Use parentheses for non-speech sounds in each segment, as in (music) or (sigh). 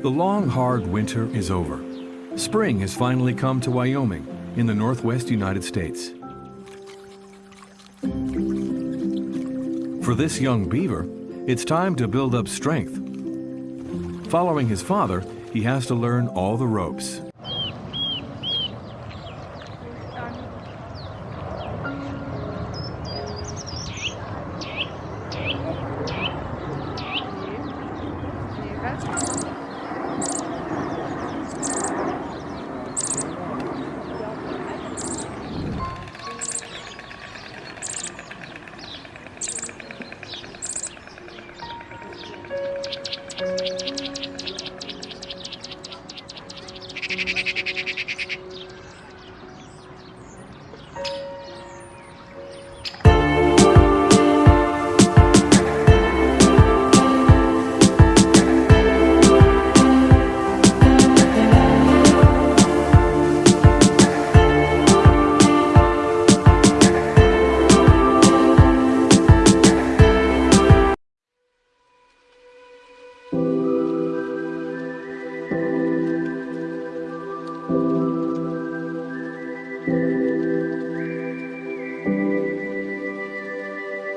The long, hard winter is over. Spring has finally come to Wyoming in the northwest United States. For this young beaver, it's time to build up strength. Following his father, he has to learn all the ropes.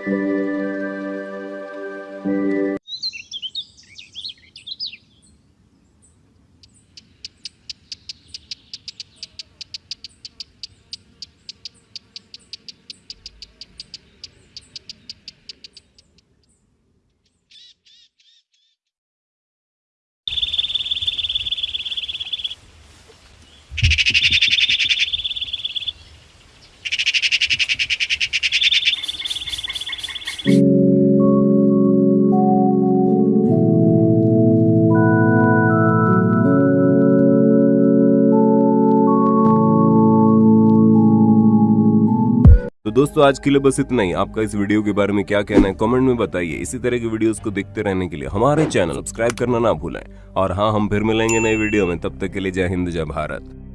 you (laughs) तो दोस्तों, आज के लिए बस इतना ही। आपका इस वीडियो के बारे में क्या कहना है, कमेंट में बताइए। इसी तरह के वीडियोस को देखते रहने के लिए हमारे चैनल सब्सक्राइब करना ना भूलें। और हाँ हम फिर मिलेंगे नए वीडियो में। तब तक के लिए जय हिंद, जय भारत।